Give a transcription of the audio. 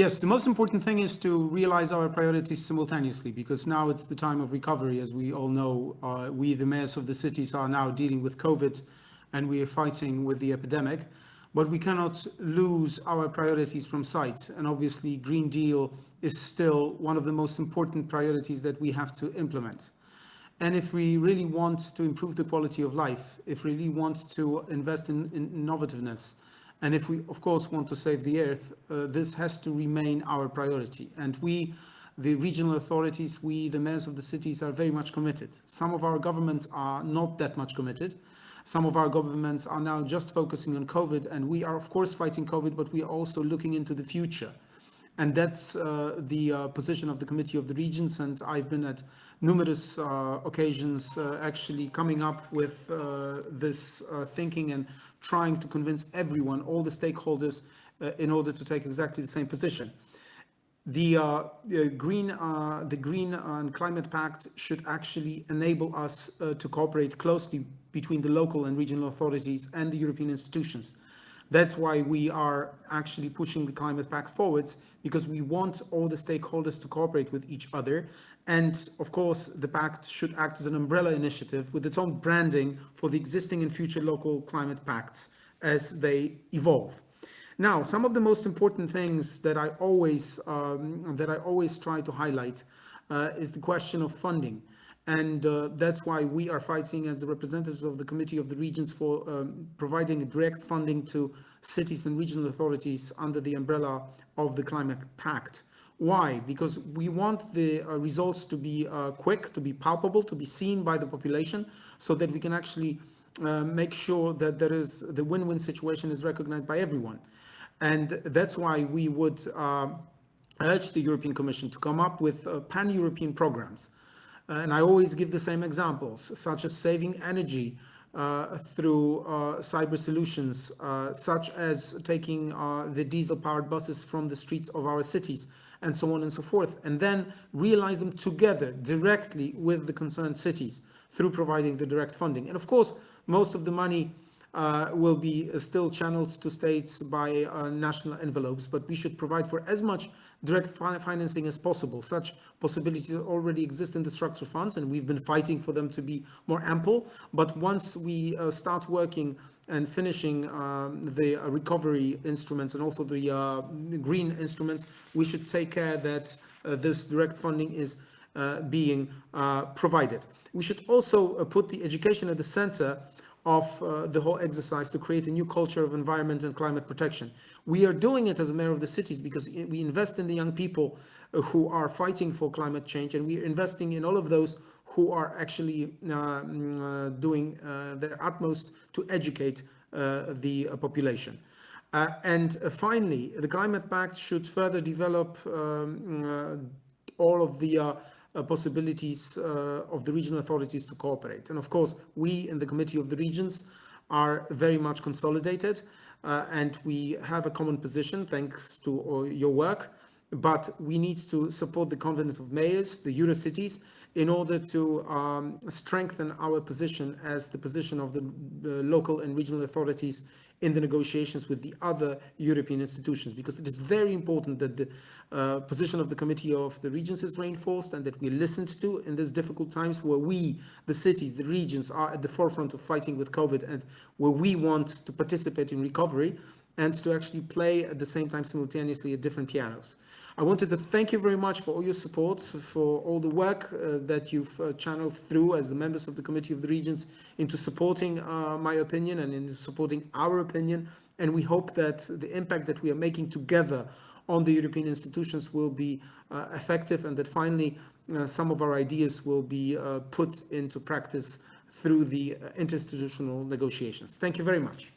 Yes, the most important thing is to realize our priorities simultaneously because now it's the time of recovery. As we all know, uh, we, the mayors of the cities, are now dealing with COVID and we are fighting with the epidemic. But we cannot lose our priorities from sight. And obviously, Green Deal is still one of the most important priorities that we have to implement. And if we really want to improve the quality of life, if we really want to invest in, in innovativeness, and if we, of course, want to save the earth, uh, this has to remain our priority. And we, the regional authorities, we, the mayors of the cities, are very much committed. Some of our governments are not that much committed. Some of our governments are now just focusing on COVID, and we are, of course, fighting COVID, but we are also looking into the future. And that's uh, the uh, position of the Committee of the Regions, and I've been at numerous uh, occasions actually coming up with this thinking and trying to convince everyone, all the stakeholders, in order to take exactly the same position. The, uh, the green, uh, the green and climate pact should actually enable us uh, to cooperate closely between the local and regional authorities and the European institutions. That's why we are actually pushing the climate pact forwards because we want all the stakeholders to cooperate with each other. And of course, the pact should act as an umbrella initiative with its own branding for the existing and future local climate pacts as they evolve. Now, some of the most important things that I always um, that I always try to highlight uh, is the question of funding. And uh, that's why we are fighting as the representatives of the Committee of the Regions for um, providing direct funding to cities and regional authorities under the umbrella of the Climate Pact. Why? Because we want the uh, results to be uh, quick, to be palpable, to be seen by the population, so that we can actually uh, make sure that there is the win-win situation is recognized by everyone. And that's why we would uh, urge the European Commission to come up with uh, pan-European programs. And I always give the same examples, such as saving energy uh, through cyber solutions, such as taking the diesel-powered buses from the streets of our cities and so on and so forth, and then realize them together directly with the concerned cities through providing the direct funding. And of course, most of the money uh, will be uh, still channeled to states by uh, national envelopes, but we should provide for as much direct fi financing as possible. Such possibilities already exist in the structural funds, and we've been fighting for them to be more ample. But once we uh, start working and finishing um, the uh, recovery instruments and also the, uh, the, green instruments, we should take care that uh, this direct funding is uh, being uh, provided. We should also put the education at the center of the whole exercise to create a new culture of environment and climate protection. We are doing it as a mayor of the cities because we invest in the young people who are fighting for climate change and we are investing in all of those who are actually uh, mm, uh, doing uh, their utmost to educate the population. Uh, and uh, finally, the Climate Pact should further develop um, uh, all of the Uh, possibilities uh, of the regional authorities to cooperate. And of course, we in the Committee of the Regions are very much consolidated uh, and we have a common position thanks to your work, but we need to support the Convent of Mayors, the Eurocities, in order to um, strengthen our position as the position of the, the local and regional authorities in the negotiations with the other European institutions, because it is very important that the uh, position of the Committee of the Regions is reinforced and that we listened to in these difficult times where we, the cities, the regions, are at the forefront of fighting with COVID and where we want to participate in recovery and to actually play at the same time simultaneously at different pianos. I wanted to thank you very much for all your support, for all the work uh, that you've uh, channeled through as the members of the Committee of the Regions into supporting uh, my opinion and in supporting our opinion. And we hope that the impact that we are making together on the European institutions will be uh, effective and that finally uh, some of our ideas will be uh, put into practice through the interinstitutional negotiations. Thank you very much.